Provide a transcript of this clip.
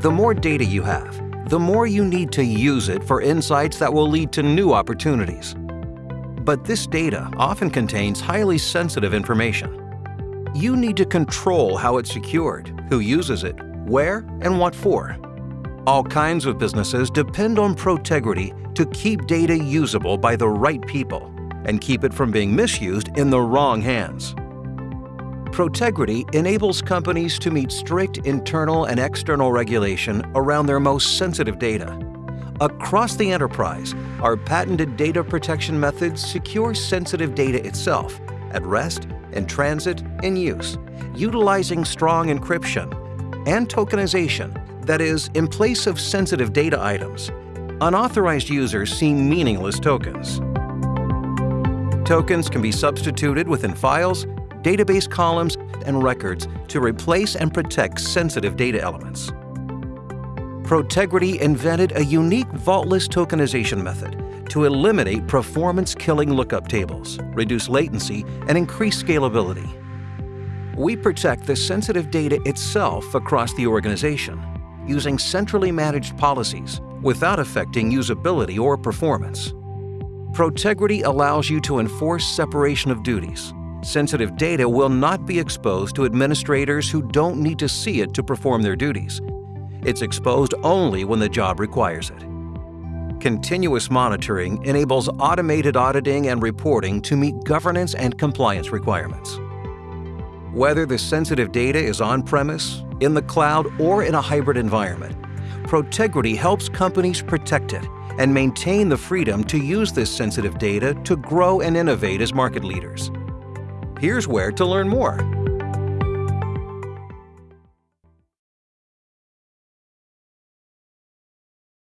The more data you have, the more you need to use it for insights that will lead to new opportunities. But this data often contains highly sensitive information. You need to control how it's secured, who uses it, where, and what for. All kinds of businesses depend on Protegrity to keep data usable by the right people and keep it from being misused in the wrong hands. Protegrity enables companies to meet strict internal and external regulation around their most sensitive data. Across the enterprise, our patented data protection methods secure sensitive data itself at rest, in transit, in use, utilizing strong encryption and tokenization, that is, in place of sensitive data items. Unauthorized users see meaningless tokens. Tokens can be substituted within files, database columns, and records to replace and protect sensitive data elements. Protegrity invented a unique vaultless tokenization method to eliminate performance-killing lookup tables, reduce latency, and increase scalability. We protect the sensitive data itself across the organization using centrally managed policies without affecting usability or performance. Protegrity allows you to enforce separation of duties. Sensitive data will not be exposed to administrators who don't need to see it to perform their duties. It's exposed only when the job requires it. Continuous monitoring enables automated auditing and reporting to meet governance and compliance requirements. Whether the sensitive data is on-premise, in the cloud, or in a hybrid environment, Protegrity helps companies protect it and maintain the freedom to use this sensitive data to grow and innovate as market leaders. Here's where to learn more.